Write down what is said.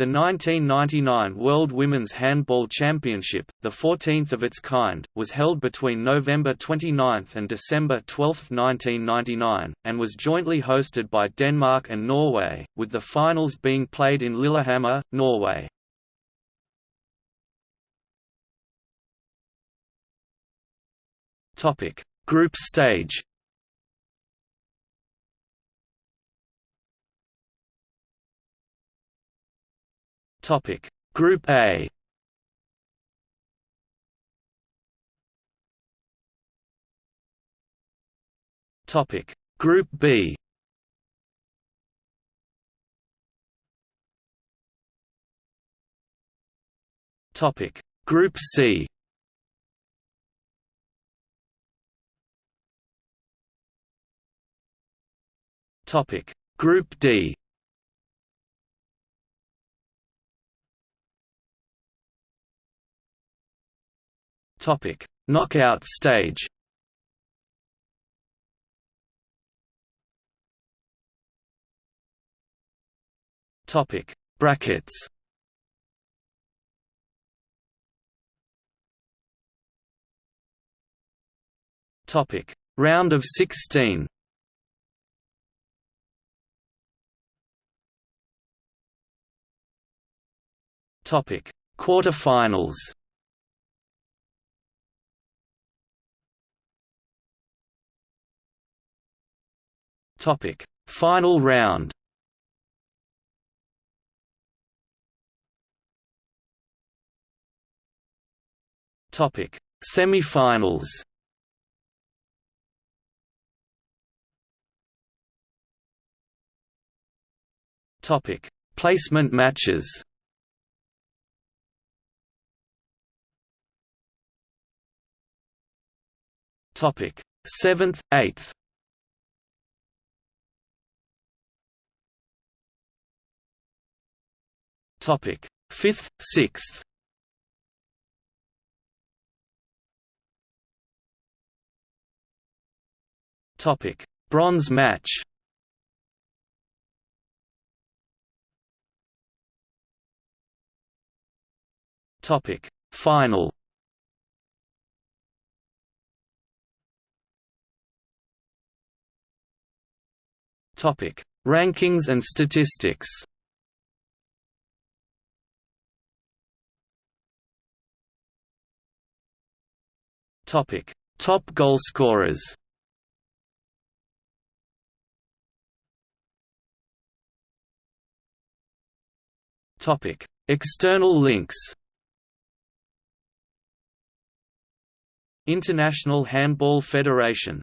The 1999 World Women's Handball Championship, the 14th of its kind, was held between November 29 and December 12, 1999, and was jointly hosted by Denmark and Norway, with the finals being played in Lillehammer, Norway. Group stage Topic. Group A. Topic. Group B. Topic. Group C. Topic. Group D Topic: Knockout stage. Topic: Brackets. Topic: Round of 16. Topic: Quarterfinals. Topic: Final round. Topic: Semi-finals. Topic: Placement matches. Topic: Seventh, eighth. Topic: Fifth, sixth. Topic: Bronze match. Topic: Final. Topic: Rankings and statistics. Topic: Top goalscorers. Topic: External links. International Handball Federation